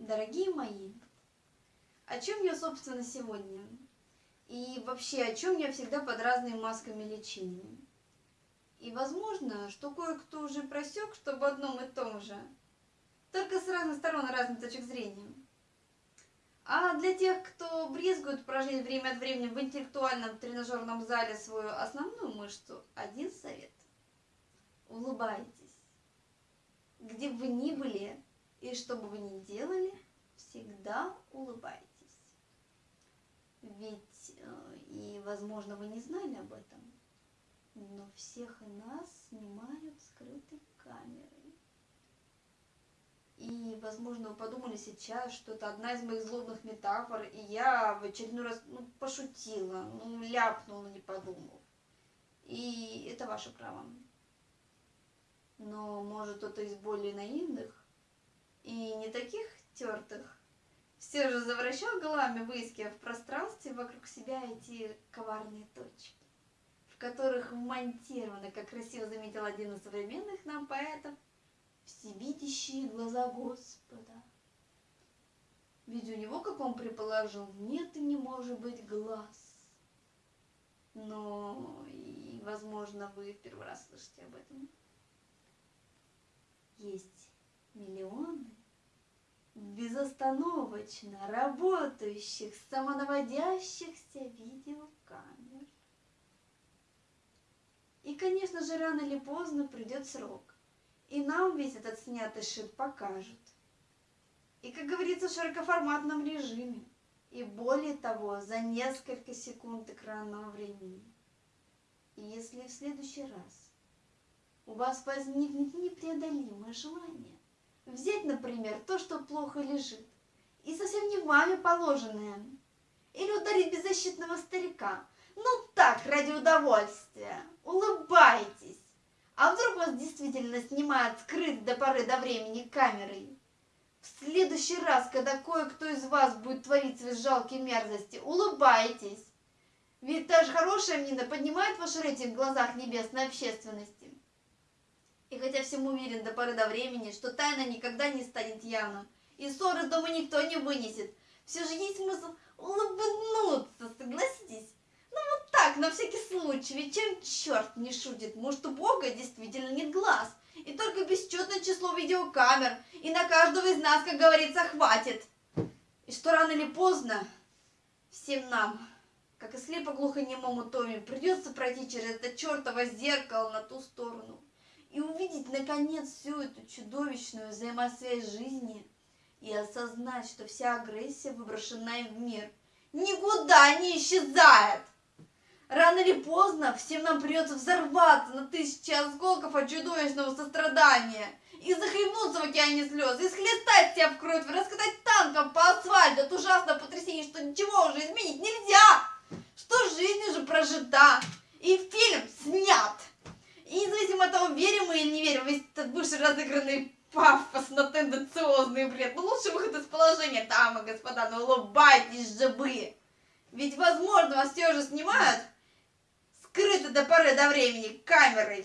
Дорогие мои, о чем я, собственно, сегодня? И вообще, о чем я всегда под разными масками лечения? И возможно, что кое-кто уже просек, что об одном и том же, только с разных сторон и разных точек зрения. А для тех, кто брезгует прожить время от времени в интеллектуальном тренажерном зале свою основную мышцу, один совет. Улыбайтесь. Где бы вы ни были и что бы вы ни делали, всегда улыбайтесь. Ведь, э, и, возможно, вы не знали об этом, но всех нас снимают скрытой камерой. И, возможно, вы подумали сейчас, что это одна из моих злобных метафор, и я в очередной раз ну, пошутила, ну, ляпнула, не подумав. И это ваше право. Но, может, кто-то из более наивных и не таких тертых все же завращал головами, выискивая в пространстве вокруг себя эти коварные точки, в которых вмонтированы, как красиво заметил один из современных нам поэтов, всевидящие глаза Господа. Ведь у него, как он предположил, нет и не может быть глаз. Но, и, возможно, вы в первый раз слышите об этом. Есть миллионы безостановочно работающих самонаводящихся видеокамер. И, конечно же, рано или поздно придет срок, и нам весь этот снятый шип покажут. И, как говорится, в широкоформатном режиме. И более того, за несколько секунд экранного времени. И если в следующий раз у вас возникнет непреодолимое желание взять, например, то, что плохо лежит, и совсем не вами положенное, или ударить беззащитного старика, ну так, ради удовольствия, улыбайтесь. А вдруг вас действительно снимают скрыт до поры до времени камерой? В следующий раз, когда кое-кто из вас будет творить свои жалкие мерзости, улыбайтесь. Ведь даже хорошая мина поднимает ваш рейтинг в глазах небесной общественности. И хотя всем уверен до поры до времени, что тайна никогда не станет явным, и ссоры дома никто не вынесет, все же есть смысл улыбнуться, согласитесь? Ну вот так, на всякий случай, ведь чем черт не шутит, может у Бога действительно нет глаз, и только бесчетное число видеокамер, и на каждого из нас, как говорится, хватит. И что рано или поздно всем нам, как и слепо-глухонемому Томе, придется пройти через это чертово зеркало на ту сторону и увидеть наконец всю эту чудовищную взаимосвязь жизни и осознать, что вся агрессия, выброшенная в мир, никуда не исчезает. Рано или поздно всем нам придется взорваться на тысячи осколков от чудовищного сострадания и захлебнуться в океане слез, и схлестать себя в кровь, раскатать танком по асфальту от ужасного потрясения, что ничего уже изменить нельзя, что жизнь уже прожита, и фильм снят. И независимо от того, верим мы или не верим, весь этот бывший разыгранный пафосно тенденциозный бред. Ну, лучший выход из положения, дамы и господа, ну улыбайтесь же вы. Ведь, возможно, вас все же снимают скрыто до поры до времени камерой.